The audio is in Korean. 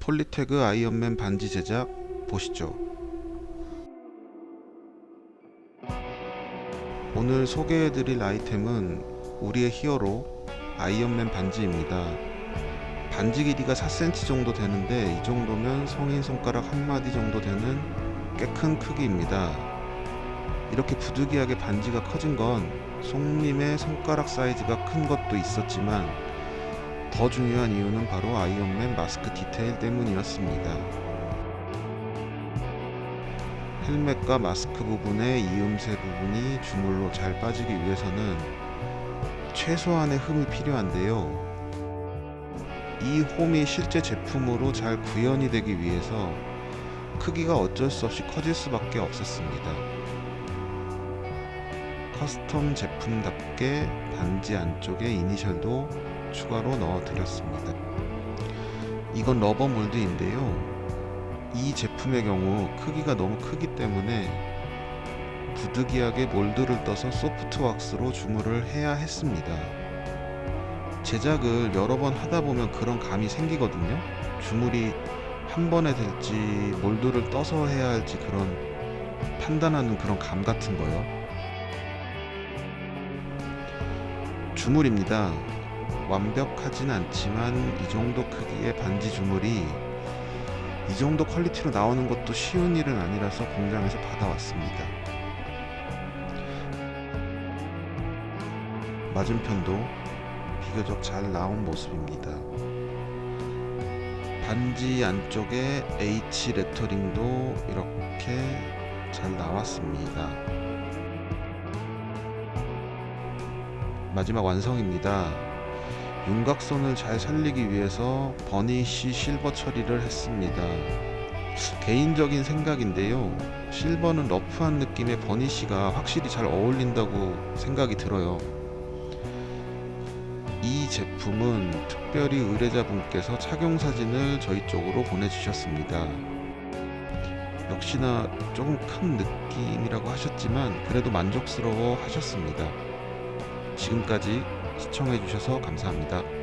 폴리태그 아이언맨 반지 제작 보시죠. 오늘 소개해드릴 아이템은 우리의 히어로 아이언맨 반지입니다. 반지 길이가 4cm 정도 되는데 이 정도면 성인 손가락 한마디 정도 되는 꽤 큰 크기입니다. 이렇게 부득이하게 반지가 커진 건 손님의 손가락 사이즈가 큰 것도 있었지만 더 중요한 이유는 바로 아이언맨 마스크 디테일 때문이었습니다. 헬멧과 마스크 부분의 이음새 부분이 주물로 잘 빠지기 위해서는 최소한의 홈이 필요한데요. 이 홈이 실제 제품으로 잘 구현이 되기 위해서 크기가 어쩔 수 없이 커질 수밖에 없었습니다. custom 제품답게 반지 안쪽에 이니셜도 추가로 넣어 드렸습니다. 이건 rubber mold인데요. 이 제품의 경우 크기가 너무 크기 때문에 부득이하게 mold를 떠서 soft wax로 주물을 해야 했습니다. 제작을 여러 번 하다 보면 그런 감이 생기거든요. 주물이 한 번에 될지 mold를 떠서 해야 할지 그런 판단하는 그런 감 같은 거요. 주물입니다. 완벽하진 않지만 이 정도 크기의 반지 주물이 이 정도 퀄리티로 나오는 것도 쉬운 일은 아니라서 공장에서 받아왔습니다. 맞은편도 비교적 잘 나온 모습입니다. 반지 안쪽에 H 레터링도 이렇게 잘 나왔습니다. 마지막 완성입니다. 윤곽선을 잘 살리기 위해서 버니쉬 실버 처리를 했습니다. 개인적인 생각인데요. 실버는 러프한 느낌의 버니쉬가 확실히 잘 어울린다고 생각이 들어요. 이 제품은 특별히 의뢰자분께서 착용 사진을 저희 쪽으로 보내주셨습니다. 역시나 조금 큰 느낌이라고 하셨지만 그래도 만족스러워 하셨습니다. 지금까지 시청해주셔서 감사합니다.